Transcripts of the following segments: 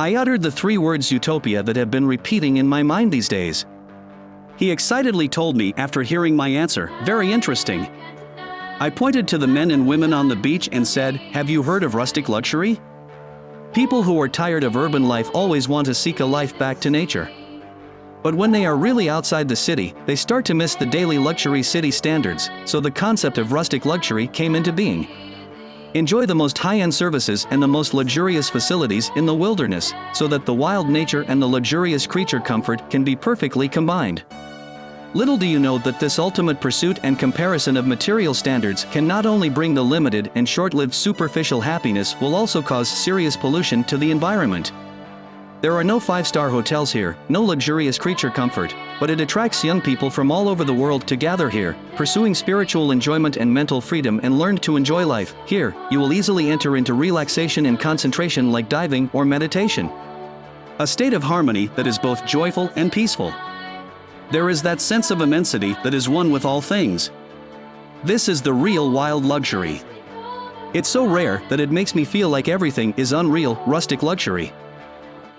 I uttered the three words utopia that have been repeating in my mind these days. He excitedly told me after hearing my answer, very interesting. I pointed to the men and women on the beach and said, Have you heard of rustic luxury? People who are tired of urban life always want to seek a life back to nature. But when they are really outside the city, they start to miss the daily luxury city standards, so the concept of rustic luxury came into being. Enjoy the most high-end services and the most luxurious facilities in the wilderness, so that the wild nature and the luxurious creature comfort can be perfectly combined. Little do you know that this ultimate pursuit and comparison of material standards can not only bring the limited and short-lived superficial happiness will also cause serious pollution to the environment. There are no five-star hotels here, no luxurious creature comfort, but it attracts young people from all over the world to gather here, pursuing spiritual enjoyment and mental freedom and learn to enjoy life. Here, you will easily enter into relaxation and concentration like diving or meditation. A state of harmony that is both joyful and peaceful. There is that sense of immensity that is one with all things. This is the real wild luxury. It's so rare that it makes me feel like everything is unreal, rustic luxury.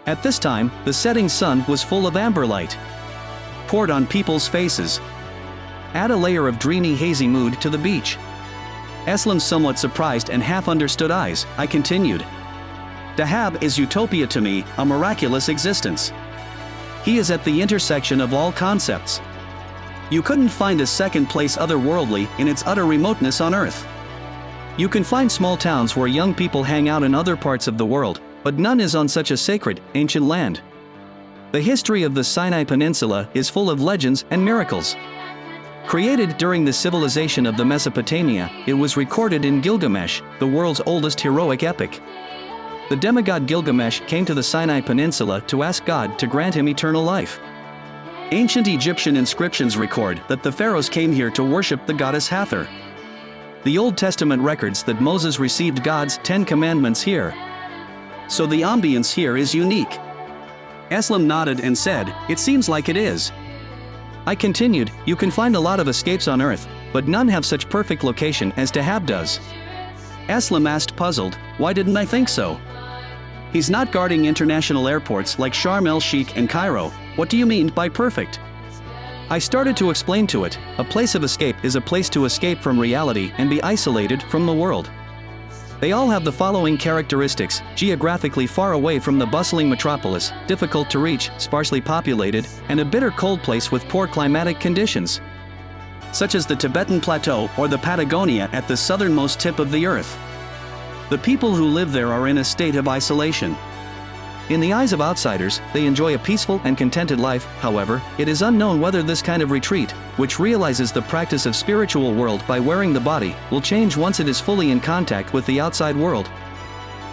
At this time, the setting sun was full of amber light. Poured on people's faces. Add a layer of dreamy hazy mood to the beach. Eslam's somewhat surprised and half-understood eyes, I continued. Dahab is utopia to me, a miraculous existence. He is at the intersection of all concepts. You couldn't find a second place otherworldly in its utter remoteness on Earth. You can find small towns where young people hang out in other parts of the world, but none is on such a sacred, ancient land. The history of the Sinai Peninsula is full of legends and miracles. Created during the civilization of the Mesopotamia, it was recorded in Gilgamesh, the world's oldest heroic epic. The demigod Gilgamesh came to the Sinai Peninsula to ask God to grant him eternal life. Ancient Egyptian inscriptions record that the pharaohs came here to worship the goddess Hathor. The Old Testament records that Moses received God's Ten Commandments here, so the ambience here is unique. Eslam nodded and said, It seems like it is. I continued, You can find a lot of escapes on Earth, but none have such perfect location as Dahab does. Eslam asked puzzled, Why didn't I think so? He's not guarding international airports like Sharm el-Sheikh and Cairo, what do you mean by perfect? I started to explain to it, a place of escape is a place to escape from reality and be isolated from the world. They all have the following characteristics, geographically far away from the bustling metropolis, difficult to reach, sparsely populated, and a bitter cold place with poor climatic conditions. Such as the Tibetan Plateau or the Patagonia at the southernmost tip of the earth. The people who live there are in a state of isolation, in the eyes of outsiders, they enjoy a peaceful and contented life, however, it is unknown whether this kind of retreat, which realizes the practice of spiritual world by wearing the body, will change once it is fully in contact with the outside world.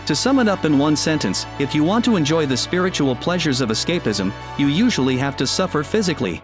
To sum it up in one sentence, if you want to enjoy the spiritual pleasures of escapism, you usually have to suffer physically.